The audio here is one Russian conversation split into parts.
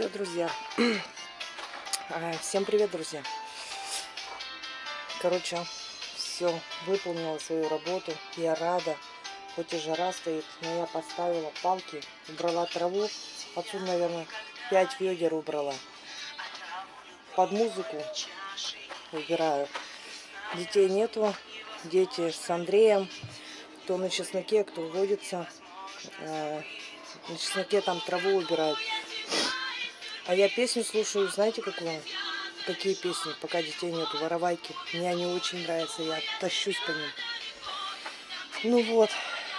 Все, друзья. А, всем привет, друзья. Короче, все, выполнила свою работу. Я рада. Хоть и жара стоит, но я поставила палки, убрала траву. Отсюда, наверное, 5 ведер убрала. Под музыку убираю. Детей нету. Дети с Андреем. Кто на чесноке, кто водится. А, на чесноке там траву убирают. А я песню слушаю, знаете, какую? Какие песни, пока детей нету, воровайки. Мне они очень нравятся, я тащусь по ним. Ну вот,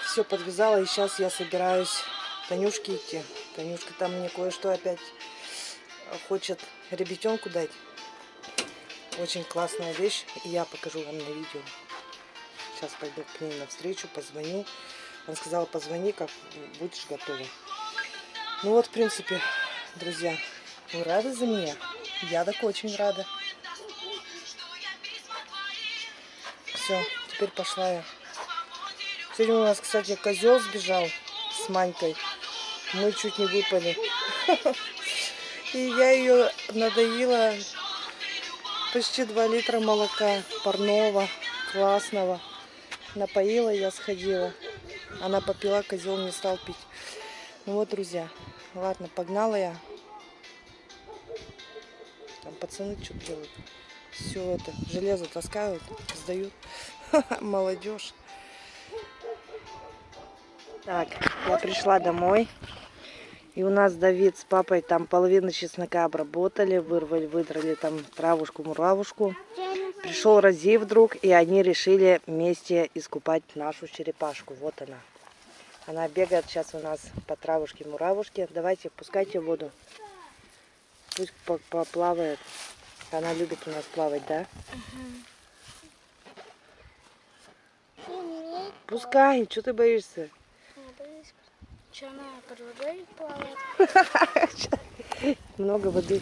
все подвязала, и сейчас я собираюсь Танюшке идти. Танюшка там мне кое-что опять хочет ребятенку дать. Очень классная вещь, и я покажу вам на видео. Сейчас пойду к ней навстречу, позвоню. Она сказала, позвони, как будешь готова. Ну вот, в принципе, друзья, вы рады за меня? Я так очень рада. Все, теперь пошла я. Сегодня у нас, кстати, козел сбежал с Манькой. Мы чуть не выпали. И я ее надоила почти 2 литра молока парного, классного. Напоила, я сходила. Она попила, козел не стал пить. Ну вот, друзья, ладно, погнала я. Там пацаны что делают. Все это, железо таскают, сдают. Молодежь. Так, я пришла домой. И у нас Давид с папой там половину чеснока обработали, вырвали, выдрали там травушку-муравушку. Пришел Рази вдруг, и они решили вместе искупать нашу черепашку. Вот она. Она бегает сейчас у нас по травушке-муравушке. Давайте, пускайте воду. Пусть поплавает. Она любит у нас плавать, да? Угу. Пускай, что ты боишься? Много воды.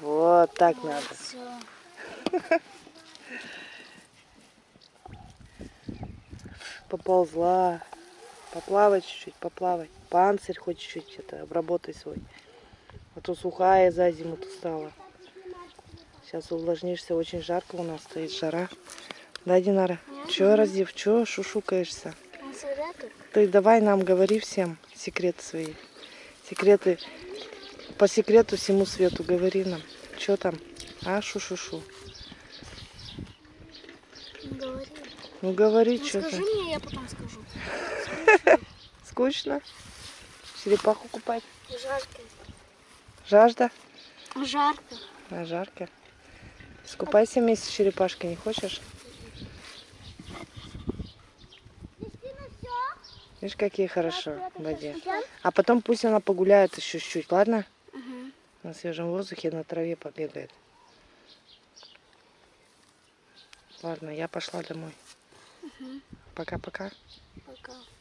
Вот так вот надо. Все. Поползла. Поплавать чуть-чуть, поплавать. Панцирь хоть чуть-чуть это обработай свой. А то сухая за зиму-то стала. Сейчас увлажнишься, очень жарко у нас стоит жара. Да, Динара? Че, Разив, че шушукаешься? Ты давай нам говори всем секреты свои. Секреты. По секрету всему свету говори нам. Че там? А, шу-шу-шу. Говори. Ну говори, ну, что Скажи мне, я потом скажу. Скучно? Черепаху купать? Жарко. Жажда? Жарко. А, жарко. Скупайся вместе с черепашкой, не хочешь? Видишь, какие хорошо в воде. А потом пусть она погуляет еще чуть-чуть, ладно? Угу. На свежем воздухе, на траве побегает. Ладно, я пошла домой. Пока-пока. Пока. Пока. Пока.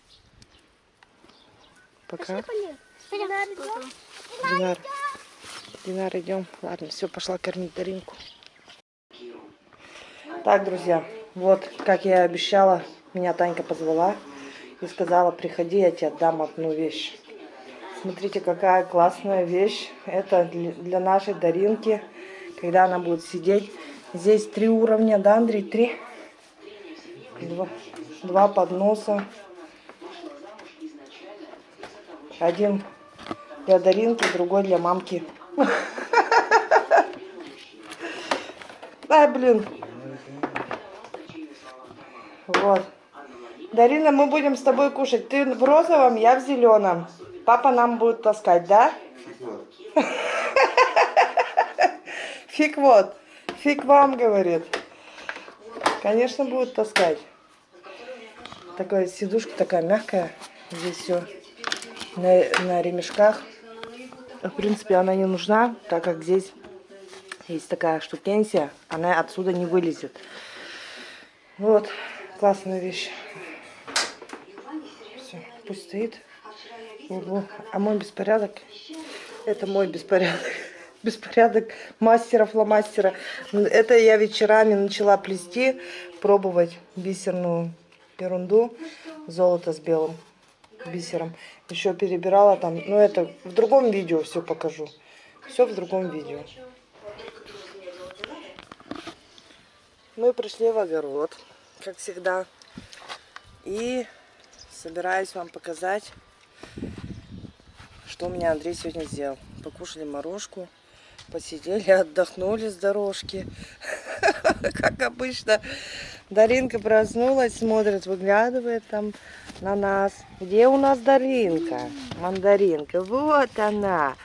Динар. Динар, идем. Ладно, все, пошла кормить Даринку. Так, друзья, вот, как я и обещала, меня Танька позвала и сказала, приходи, я тебе отдам одну вещь. Смотрите, какая классная вещь. Это для нашей Даринки, когда она будет сидеть. Здесь три уровня, да, Андрей? Три? Два, два подноса. Один для Даринки, другой для мамки. Ай, блин. Вот. Дарина, мы будем с тобой кушать. Ты в розовом, я в зеленом. Папа нам будет таскать, да? Фиг вот. Фиг вам, говорит. Конечно, будет таскать. Такая сидушка такая мягкая. Здесь все на, на ремешках. В принципе, она не нужна, так как здесь есть такая штукенсия. Она отсюда не вылезет. Вот, классная вещь. Все, пусть стоит в углу. А мой беспорядок, это мой беспорядок. Беспорядок мастера фломастера. Это я вечерами начала плести, пробовать бисерную ерунду, золото с белым. Бисером. Еще перебирала там. Ну, это в другом видео все покажу. Все в другом видео. Мы пришли в огород, как всегда. И собираюсь вам показать, что у меня Андрей сегодня сделал. Покушали морожку, посидели, отдохнули с дорожки. Как обычно, Даринка проснулась, смотрит, выглядывает там на нас. Где у нас Даринка? Мандаринка. Вот она.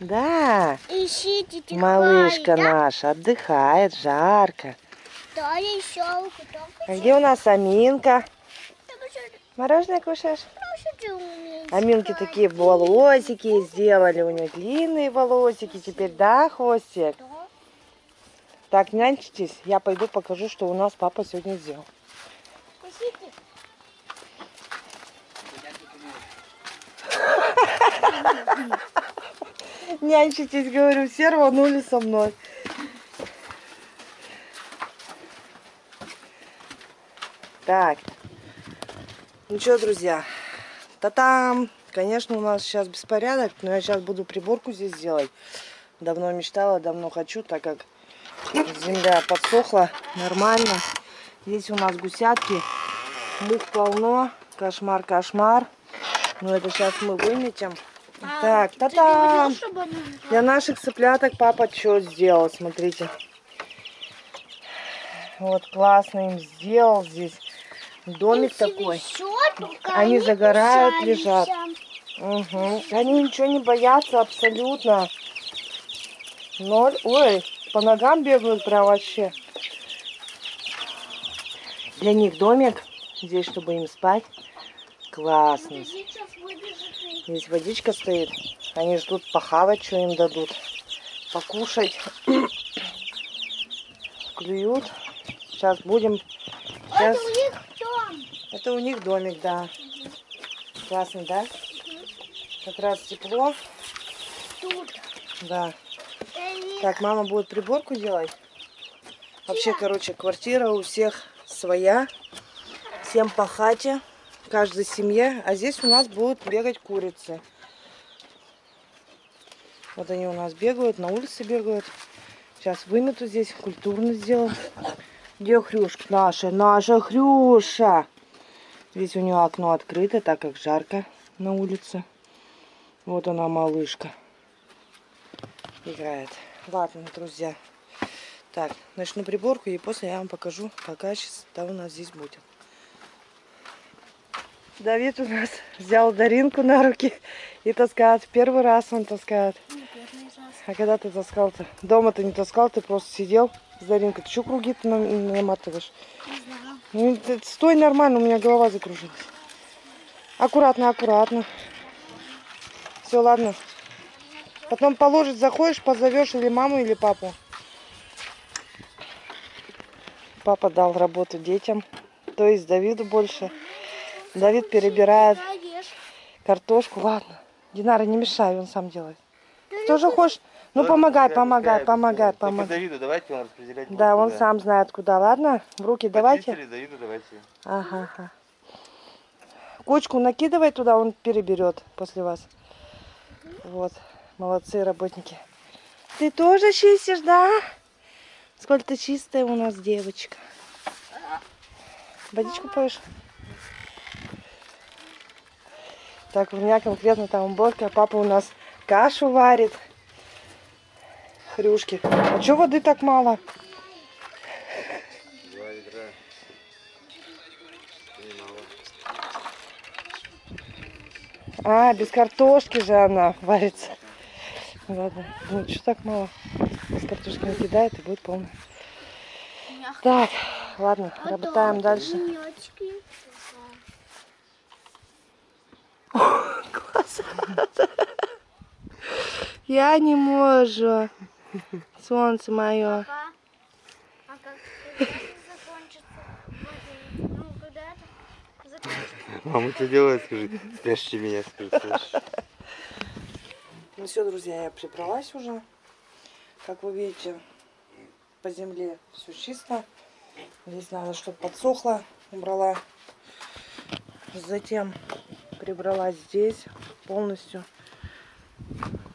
Да, Ищите тихо. малышка наша отдыхает, жарко. Да, еще А где у нас Аминка? Мороженое кушаешь? Аминки такие волосики сделали, у нее длинные волосики теперь, да, хвостик? Так, нянчитесь, я пойду покажу, что у нас папа сегодня сделал. Нянчитесь, говорю, все рванули со мной. Так, ну что, друзья, та-там! Конечно, у нас сейчас беспорядок, но я сейчас буду приборку здесь делать. Давно мечтала, давно хочу, так как земля подсохла нормально. Здесь у нас гусятки, мух полно, кошмар, кошмар. Ну это сейчас мы выметим. Так, та-там! Для наших цыпляток папа что сделал, смотрите. Вот классно им сделал здесь. Домик такой. Они загорают, лежат. Угу. Они ничего не боятся абсолютно. Ноль. Ой, по ногам бегают прям вообще. Для них домик. Здесь, чтобы им спать. Классно. Здесь водичка стоит. Они ждут похавать, что им дадут. Покушать. Клюют. Сейчас будем... Сейчас... Это у них дом. Это у них домик, да. Классно, да? Как раз тепло. Тут. Да. Они- Так, мама будет приборку делать. Вообще, короче, квартира у всех своя. Всем по хате. Каждой семье. А здесь у нас будут бегать курицы. Вот они у нас бегают, на улице бегают. Сейчас вымету здесь, культурно сделаем. Где Хрюшка? Наша, наша Хрюша. Здесь у нее окно открыто, так как жарко на улице. Вот она, малышка. Играет. Ладно, друзья. Так, начну приборку и после я вам покажу, какая чистота у нас здесь будет. Давид у нас взял Даринку на руки и таскает. Первый раз он таскает. А когда ты таскал-то? Дома ты не таскал, ты просто сидел с Даринкой. Ты что круги-то нам- наматываешь? Ну, ты стой нормально, у меня голова закружилась. Аккуратно, аккуратно. Все, ладно. Потом положить заходишь, позовешь или маму, или папу. Папа дал работу детям, то есть Давиду больше. Давид перебирает картошку. Ладно, Динара, не мешай, он сам делает. Тоже хочешь? Ну, помогай, помогай, помогай, Только помогай. Давиду давайте он распределять. Да, он сам знает куда, ладно? В руки давайте. Давиду давайте. Ага, ага. Кучку накидывай туда, он переберет после вас. Вот, молодцы работники. Ты тоже чистишь, да? Сколько ты чистая у нас девочка. Водичку поешь? Так, у меня конкретно там уборка. Папа у нас кашу варит. Хрюшки. А чё воды так мало? Два ведра. А, без картошки же она варится. Ладно, ну что так мало? Без картошки накидает и будет полно. Так, ладно, работаем дальше. Я не могу. Солнце мое. А как закончится? Ну? Мама, что делает, скажи? Спрячьте меня, скажи. слышишь? Ну все, друзья, я прибралась уже. Как вы видите, по земле все чисто. Здесь надо, чтобы подсохло. Убрала. Затем прибрала здесь полностью.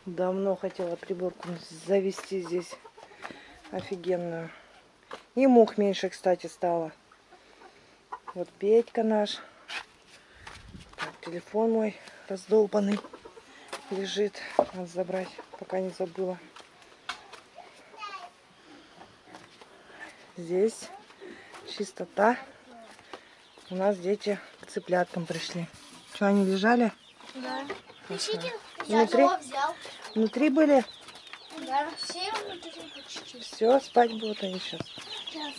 Давно хотела приборку завести здесь офигенную. И мух меньше, кстати, стало. Вот Петька наш. Так, телефон мой раздолбанный лежит. Надо забрать, пока не забыла. Здесь чистота. У нас дети к цыпляткам пришли. Что, они лежали? Внутри? Внутри были? Да, все внутри почти. Все, спать будут они сейчас. Сейчас.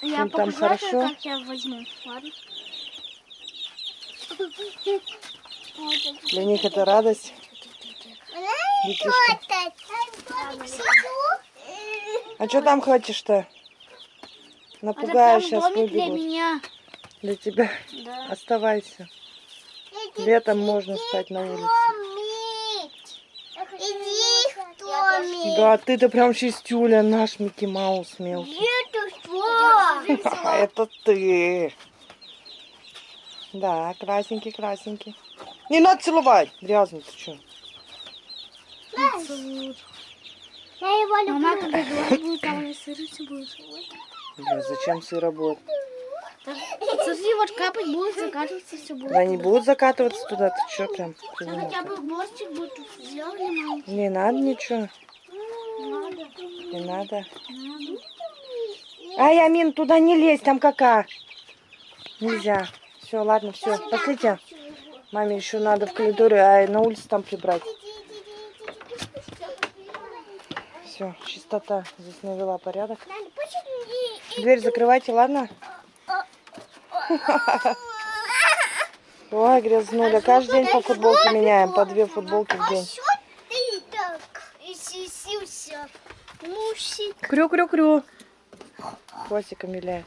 Им Я там покажу, хорошо? как я возьму. Ладно? Для них это радость. А что там хочешь-то? Напугаешь, сейчас для выбегут. меня. Для тебя. Да. Оставайся. Летом можно спать на улице. Иди. Да, ты-то прям чистюля, наш Микки Маус мелкий. Это ты. Да, красненький, красненький. Не надо целовать. Грязный, ты что? Я его люблю. Мама, когда будет, там сыриться будет. Зачем сыра будет? Так, Смотри, вот капать будет, закатываться все будет. Да не будут закатываться туда, ты что прям? Да хотя бы борщик будет сделали, мам. Не надо ничего, Надо. не надо. Надо. Ай, Амин, туда не лезь, там кака. Нельзя. Все, ладно, все, пошлите. Маме еще надо в коридоре, а на улице там прибрать. Все, чистота. Здесь навела порядок. Дверь закрывайте, ладно? Ой, грязнуля. Каждый день по футболке меняем, по две футболки в день. Иссисился? Мусик. Крю-крю-крю. Хвостиком виляет.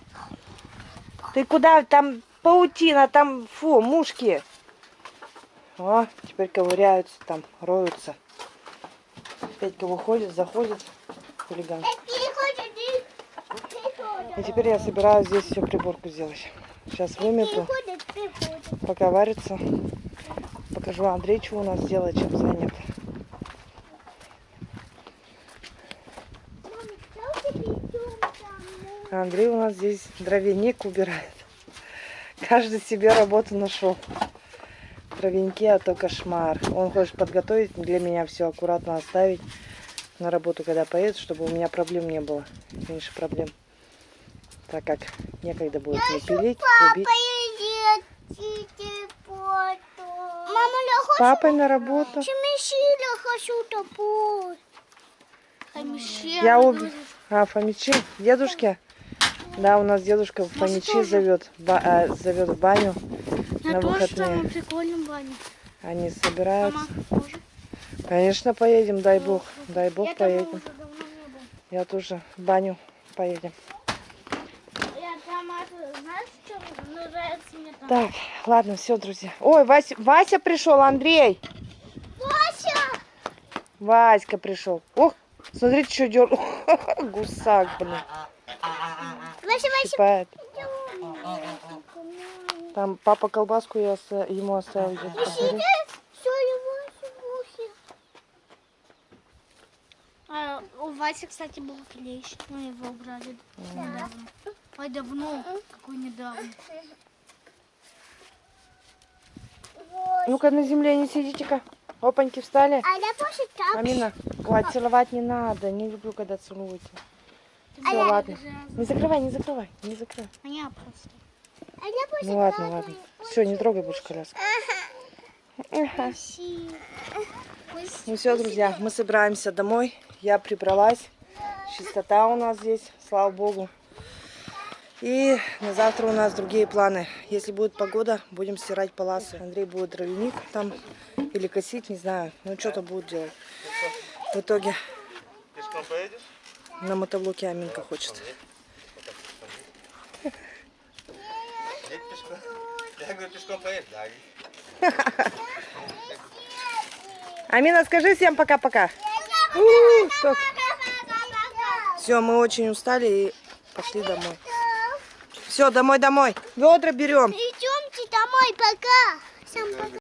Ты куда? Там паутина, там, фу, мушки. О, теперь ковыряются там, роются. Петька выходит, заходит. Хулиган. И теперь я собираюсь здесь всю приборку сделать. Сейчас вымету, пока варится. Покажу Андрей, что у нас делает, чем занят. Андрей у нас здесь дровяник убирает. Каждый себе работу нашел. Дровяники, а то кошмар. Он хочет подготовить для меня все аккуратно оставить на работу, когда поедет, чтобы у меня проблем не было. Меньше проблем. Так как некогда будет не пилить, рубить. Мама, я С папой на работу. Хочу. Я уб... А, Фомичи? Дедушке? Да, у нас дедушка Фомичи зовет, ба- а, зовет в баню Я на тоже выходные. самый прикольный баня. Они собираются. Мама. Конечно, поедем, дай бог. Дай бог, Я поедем. Я тоже в баню поедем. Знаешь? Так, ладно, все, друзья. Ой, Вася, Вася пришел, Андрей. Вася! Васька пришел. Ох, смотрите, что дер... Гусак, блин, Вася, Вася. Там папа колбаску я ему оставил. Посмотри. А, у Васи, кстати, был клещ. Мы его убрали недавно. Ой, давно. Какой недавно. Ну-ка, на земле не сидите-ка. Опаньки, встали. А. Амина, ой, целовать не надо. Не люблю, когда целуете. Все, ладно. Не закрывай, не закрывай, не закрывай. А я просто. А просто Ну ладно, ладно. Все, не трогай больше коляску. Ну все, друзья, мы собираемся домой. Я прибралась. Чистота у нас здесь, слава богу. И на завтра у нас другие планы. Если будет погода, будем стирать паласы. Андрей будет дровяник там или косить, не знаю. Ну что-то будет делать. В итоге Пешком поедешь? на мотоблоке Аминка хочет. Амина, скажи всем пока-пока. Все, мы очень устали и пошли домой. Все, домой, домой. Ведра берем. Идемте домой, пока. Всем пока.